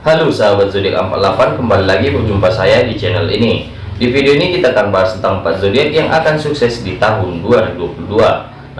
Halo sahabat zodiak 48 kembali lagi berjumpa saya di channel ini. Di video ini kita akan bahas tentang 4 zodiak yang akan sukses di tahun 2022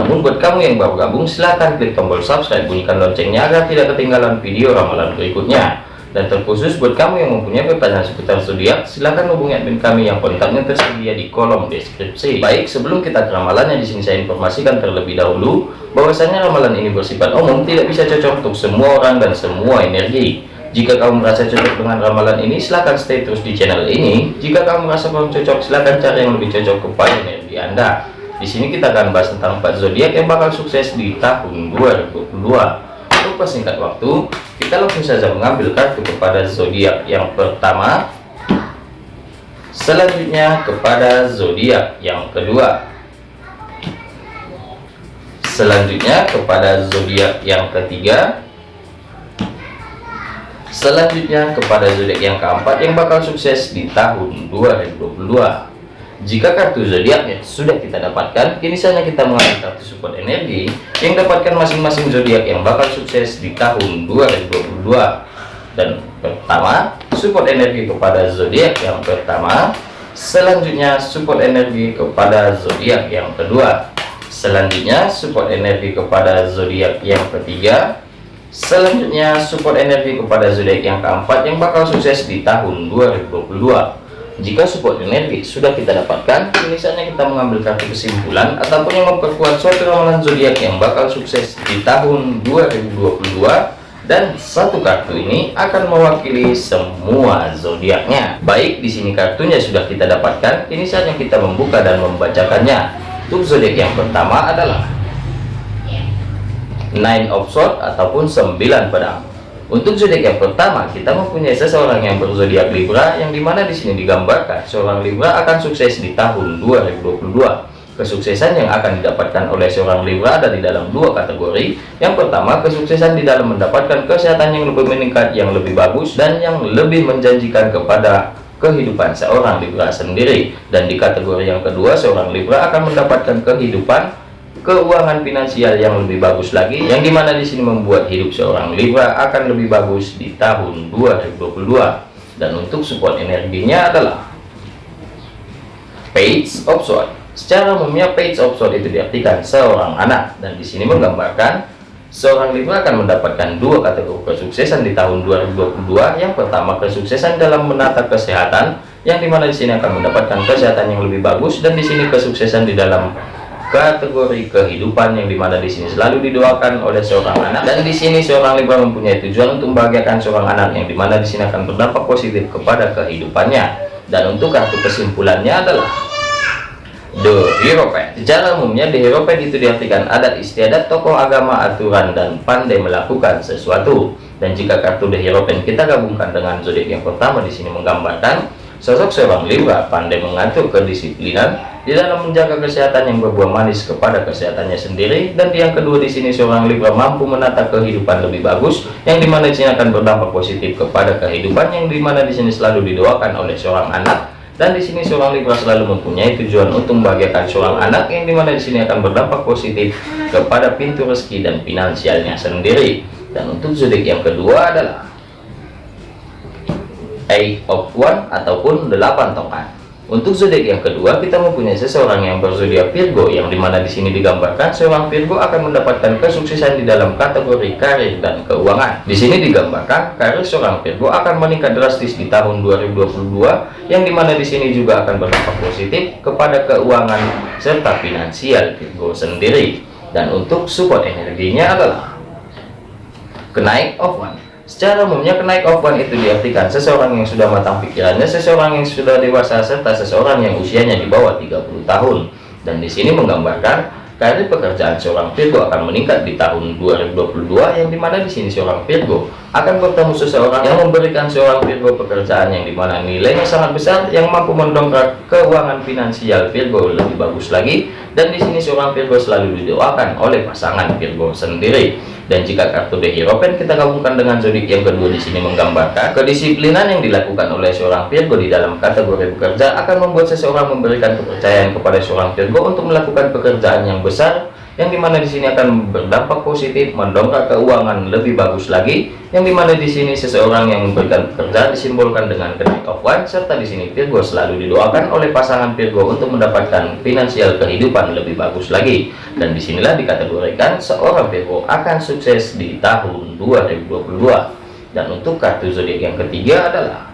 namun buat kamu yang baru gabung silahkan klik tombol subscribe bunyikan loncengnya agar tidak ketinggalan video ramalan berikutnya. Dan terkhusus buat kamu yang mempunyai pertanyaan seputar zodiak silahkan hubungi admin kami yang kontaknya tersedia di kolom deskripsi. Baik sebelum kita ke ramalannya di sini saya informasikan terlebih dahulu bahwasanya ramalan ini bersifat umum tidak bisa cocok untuk semua orang dan semua energi jika kamu merasa cocok dengan ramalan ini, silahkan stay terus di channel ini. Jika kamu merasa belum cocok, silahkan cari yang lebih cocok kepada energi Anda. Di sini kita akan bahas tentang 4 zodiak yang bakal sukses di tahun 2022. Untuk persingkat waktu, kita langsung saja mengambil kartu kepada zodiak yang pertama. Selanjutnya kepada zodiak yang kedua. Selanjutnya kepada zodiak yang ketiga Selanjutnya kepada zodiak yang keempat yang bakal sukses di tahun 2022. Jika kartu zodiaknya sudah kita dapatkan, kini saatnya kita mengambil kartu support energi yang dapatkan masing-masing zodiak yang bakal sukses di tahun 2022. Dan pertama, support energi kepada zodiak yang pertama. Selanjutnya, support energi kepada zodiak yang kedua. Selanjutnya, support energi kepada zodiak yang ketiga Selanjutnya support energi kepada zodiak yang keempat yang bakal sukses di tahun 2022. Jika support energi sudah kita dapatkan, misalnya kita mengambil kartu kesimpulan ataupun yang memperkuat suatu ramalan zodiak yang bakal sukses di tahun 2022 dan satu kartu ini akan mewakili semua zodiaknya. Baik, di sini kartunya sudah kita dapatkan, ini saatnya kita membuka dan membacakannya. Untuk zodiak yang pertama adalah nine of sword ataupun 9 pedang. Untuk zodiak yang pertama kita mempunyai seseorang yang berzodiak Libra yang di mana di sini digambarkan seorang Libra akan sukses di tahun 2022 kesuksesan yang akan didapatkan oleh seorang Libra ada di dalam dua kategori. Yang pertama kesuksesan di dalam mendapatkan kesehatan yang lebih meningkat yang lebih bagus dan yang lebih menjanjikan kepada kehidupan seorang Libra sendiri. Dan di kategori yang kedua seorang Libra akan mendapatkan kehidupan keuangan finansial yang lebih bagus lagi yang di mana di sini membuat hidup seorang Libra akan lebih bagus di tahun 2022 dan untuk support energinya adalah page of sword. Secara umumnya page of sword itu diartikan seorang anak. Dan di sini menggambarkan seorang Libra akan mendapatkan dua kategori kesuksesan di tahun 2022 yang pertama kesuksesan dalam menata kesehatan yang di mana di sini akan mendapatkan kesehatan yang lebih bagus. Dan di sini kesuksesan di dalam kategori kehidupan yang di mana di sini selalu didoakan oleh seorang anak. Dan di sini seorang Libra mempunyai tujuan untuk membahagiakan seorang anak yang di mana di sini akan berdampak positif kepada kehidupannya. Dan untuk kartu kesimpulannya adalah The Hierophant secara umumnya The Hierophant itu diartikan adat istiadat tokoh agama aturan dan pandai melakukan sesuatu. Dan jika kartu The Hierophant kita gabungkan dengan zodiak yang pertama di sini menggambarkan sosok seorang Libra pandai mengatur kedisiplinan di dalam menjaga kesehatan yang berbuah manis kepada kesehatannya sendiri dan yang kedua di sini seorang Libra mampu menata kehidupan lebih bagus yang di mana di sini akan berdampak positif kepada kehidupan yang di mana di sini selalu didoakan oleh seorang anak dan di sini seorang Libra selalu mempunyai tujuan untuk membahagiakan seorang anak yang di mana di sini akan berdampak positif kepada pintu rezeki dan finansialnya sendiri. Dan untuk zodiak yang kedua adalah Eight of One ataupun delapan tongkat untuk zodiak yang kedua, kita mempunyai seseorang yang berzodiak Virgo, yang di mana di sini digambarkan seorang Virgo akan mendapatkan kesuksesan di dalam kategori karir dan keuangan. Di sini digambarkan karir seorang Virgo akan meningkat drastis di tahun 2022, yang di mana di sini juga akan berdampak positif kepada keuangan serta finansial Virgo sendiri. Dan untuk support energinya adalah kenaik of one Secara umumnya kenaik offline itu diartikan seseorang yang sudah matang pikirannya, seseorang yang sudah dewasa serta seseorang yang usianya di bawah 30 tahun. Dan di sini menggambarkan karir pekerjaan seorang Virgo akan meningkat di tahun 2022 yang di mana di sini seorang Virgo akan bertemu seseorang yang memberikan seorang Virgo pekerjaan yang di mana nilainya sangat besar yang mampu mendongkrak keuangan finansial Virgo lebih bagus lagi. Dan di sini seorang Virgo selalu didoakan oleh pasangan Virgo sendiri dan jika kartu The Hierophant kita gabungkan dengan zodiak yang kedua di sini menggambarkan kedisiplinan yang dilakukan oleh seorang Virgo di dalam kategori bekerja akan membuat seseorang memberikan kepercayaan kepada seorang Virgo untuk melakukan pekerjaan yang besar yang di mana di sini akan berdampak positif mendongkrak keuangan lebih bagus lagi. Yang di mana di sini seseorang yang memberikan pekerjaan disimbolkan dengan knight of one serta di sini Virgo selalu didoakan oleh pasangan Virgo untuk mendapatkan finansial kehidupan lebih bagus lagi. Dan di sinilah dikategorikan seorang Virgo akan sukses di tahun 2022 dan untuk kartu zodiak yang ketiga adalah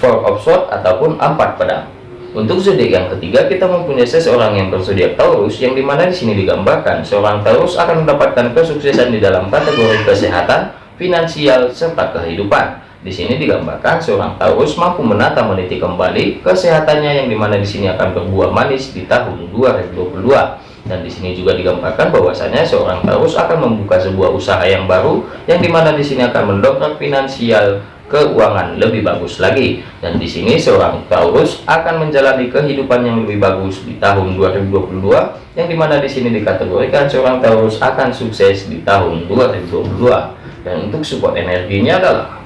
Four of Swords ataupun empat pedang untuk zodiak yang ketiga, kita mempunyai seseorang yang berzodiak Taurus, yang di mana di sini digambarkan seorang Taurus akan mendapatkan kesuksesan di dalam kategori kesehatan, finansial, serta kehidupan. Di sini digambarkan seorang Taurus mampu menata meniti kembali kesehatannya, yang di mana di sini akan berbuah manis di tahun 2022. Dan di sini juga digambarkan bahwasanya seorang Taurus akan membuka sebuah usaha yang baru, yang di mana di sini akan mendongkrak finansial keuangan lebih bagus lagi. Dan di sini seorang Taurus akan menjalani kehidupan yang lebih bagus di tahun 2022 yang di mana di sini dikategorikan seorang Taurus akan sukses di tahun 2022 dan untuk support energinya adalah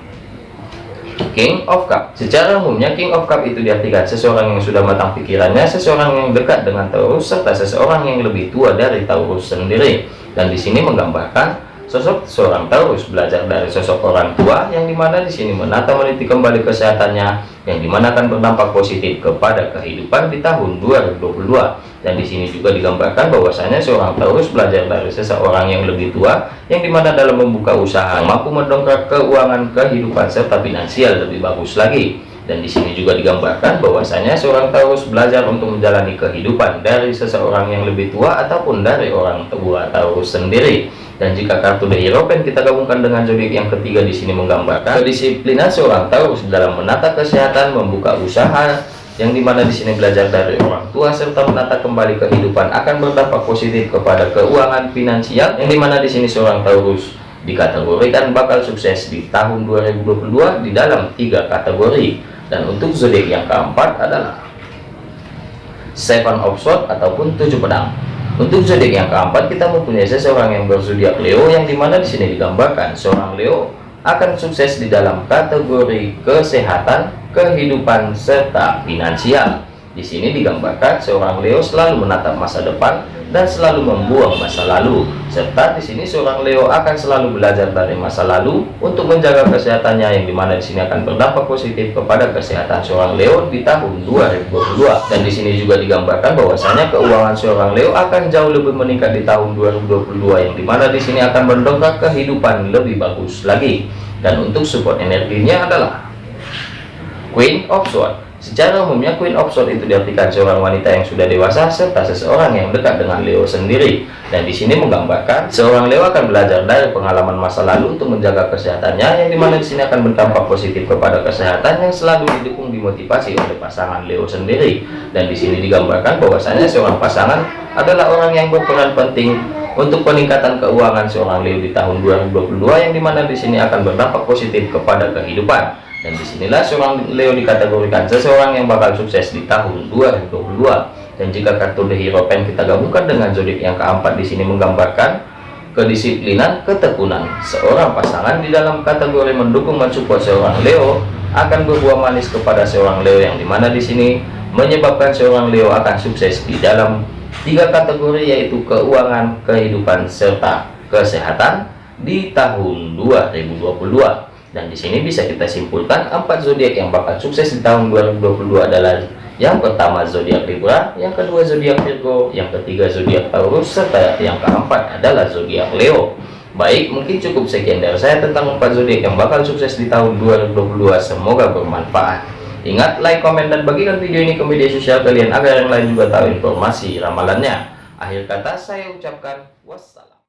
King of Cup. Secara umumnya King of Cup itu diartikan seseorang yang sudah matang pikirannya seseorang yang dekat dengan Taurus serta seseorang yang lebih tua dari Taurus sendiri. Dan di sini menggambarkan Sosok seorang Taurus belajar dari sosok orang tua yang di mana di sini menata meniti kembali kesehatannya yang di mana akan berdampak positif kepada kehidupan di tahun 2022 dan di sini juga digambarkan bahwasanya seorang Taurus belajar dari seseorang yang lebih tua yang di mana dalam membuka usaha mampu mendongkrak keuangan kehidupan serta finansial lebih bagus lagi dan di sini juga digambarkan bahwasanya seorang Taurus belajar untuk menjalani kehidupan dari seseorang yang lebih tua ataupun dari orang tua Taurus sendiri. Dan jika kartu The Hierophant kita gabungkan dengan zodiak yang ketiga di sini menggambarkan kedisiplinan seorang Taurus dalam menata kesehatan, membuka usaha, yang di mana di sini belajar dari orang tua serta menata kembali kehidupan akan berdampak positif kepada keuangan finansial yang di mana di sini seorang Taurus dikategorikan bakal sukses di tahun 2022 di dalam tiga kategori dan untuk zodiak yang keempat adalah Seven of Swords ataupun tujuh pedang untuk zodiak yang keempat kita mempunyai seseorang yang berzodiak Leo yang di mana di sini digambarkan seorang Leo akan sukses di dalam kategori kesehatan, kehidupan serta finansial. Di sini digambarkan seorang Leo selalu menatap masa depan dan selalu membuang masa lalu. Serta di sini seorang Leo akan selalu belajar dari masa lalu untuk menjaga kesehatannya yang di mana di sini akan berdampak positif kepada kesehatan seorang Leo di tahun 2022. Dan di sini juga digambarkan bahwasanya keuangan seorang Leo akan jauh lebih meningkat di tahun 2022 yang di mana di sini akan mendongkrak kehidupan lebih bagus lagi. Dan untuk support energinya adalah Queen of Swords Secara umumnya Queen of Swords itu diartikan seorang wanita yang sudah dewasa serta seseorang yang dekat dengan Leo sendiri. Dan di sini menggambarkan seorang Leo akan belajar dari pengalaman masa lalu untuk menjaga kesehatannya yang di mana di sini akan berdampak positif kepada kesehatan yang selalu didukung dimotivasi oleh pasangan Leo sendiri. Dan di sini digambarkan bahwasanya seorang pasangan adalah orang yang berperan penting untuk peningkatan keuangan seorang Leo di tahun 2022 yang di mana di sini akan berdampak positif kepada kehidupan dan di sinilah seorang Leo dikategorikan seseorang yang bakal sukses di tahun 2022 dan jika kartu The Hero Pen kita gabungkan dengan zodiak yang keempat di sini menggambarkan kedisiplinan ketekunan seorang pasangan di dalam kategori mendukung mensupport seorang Leo akan berbuah manis kepada seorang Leo yang di mana di sini menyebabkan seorang Leo akan sukses di dalam tiga kategori yaitu keuangan kehidupan serta kesehatan di tahun 2022 dan di sini bisa kita simpulkan empat zodiak yang bakal sukses di tahun 2022 adalah yang pertama zodiak Libra, yang kedua zodiak Virgo, yang ketiga zodiak Taurus, serta yang keempat adalah zodiak Leo. Baik, mungkin cukup sekian dari saya tentang empat zodiak yang bakal sukses di tahun 2022. Semoga bermanfaat. Ingat, like, komen, dan bagikan video ini ke media sosial kalian agar yang lain juga tahu informasi ramalannya. Akhir kata saya ucapkan wassalam.